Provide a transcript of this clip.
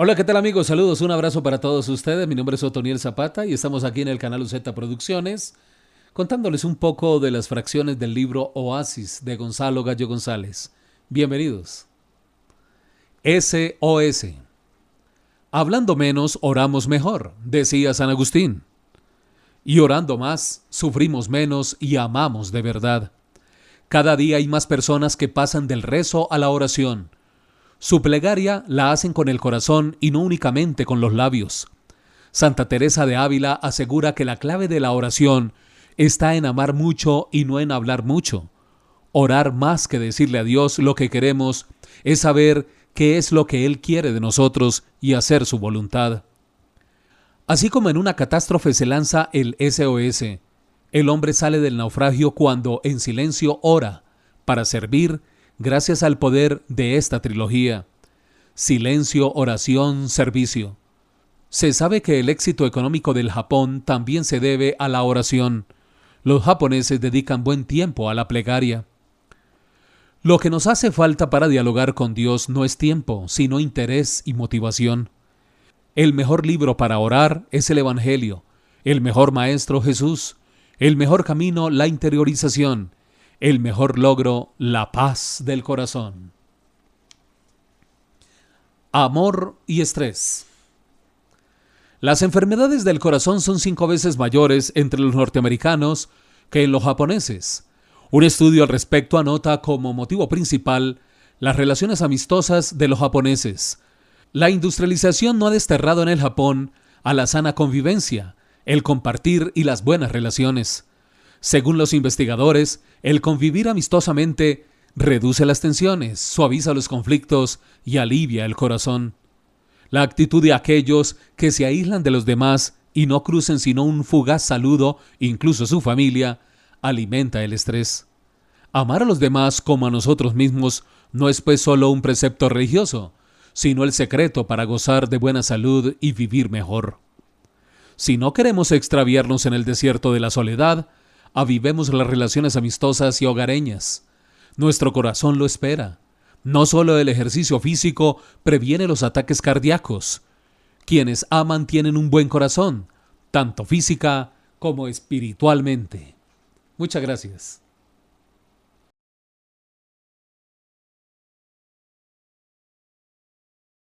Hola, ¿qué tal amigos? Saludos, un abrazo para todos ustedes. Mi nombre es Otoniel Zapata y estamos aquí en el canal UZ Producciones contándoles un poco de las fracciones del libro Oasis de Gonzalo Gallo González. Bienvenidos. SOS. Hablando menos, oramos mejor, decía San Agustín. Y orando más, sufrimos menos y amamos de verdad. Cada día hay más personas que pasan del rezo a la oración su plegaria la hacen con el corazón y no únicamente con los labios. Santa Teresa de Ávila asegura que la clave de la oración está en amar mucho y no en hablar mucho. Orar más que decirle a Dios lo que queremos es saber qué es lo que Él quiere de nosotros y hacer su voluntad. Así como en una catástrofe se lanza el SOS, el hombre sale del naufragio cuando en silencio ora para servir gracias al poder de esta trilogía. Silencio, oración, servicio. Se sabe que el éxito económico del Japón también se debe a la oración. Los japoneses dedican buen tiempo a la plegaria. Lo que nos hace falta para dialogar con Dios no es tiempo, sino interés y motivación. El mejor libro para orar es el Evangelio, el mejor maestro Jesús, el mejor camino la interiorización, el mejor logro, la paz del corazón. Amor y estrés. Las enfermedades del corazón son cinco veces mayores entre los norteamericanos que en los japoneses. Un estudio al respecto anota como motivo principal las relaciones amistosas de los japoneses. La industrialización no ha desterrado en el Japón a la sana convivencia, el compartir y las buenas relaciones. Según los investigadores, el convivir amistosamente reduce las tensiones, suaviza los conflictos y alivia el corazón. La actitud de aquellos que se aíslan de los demás y no crucen sino un fugaz saludo, incluso su familia, alimenta el estrés. Amar a los demás como a nosotros mismos no es pues solo un precepto religioso, sino el secreto para gozar de buena salud y vivir mejor. Si no queremos extraviarnos en el desierto de la soledad, avivemos las relaciones amistosas y hogareñas. Nuestro corazón lo espera. No solo el ejercicio físico previene los ataques cardíacos. Quienes aman tienen un buen corazón, tanto física como espiritualmente. Muchas gracias.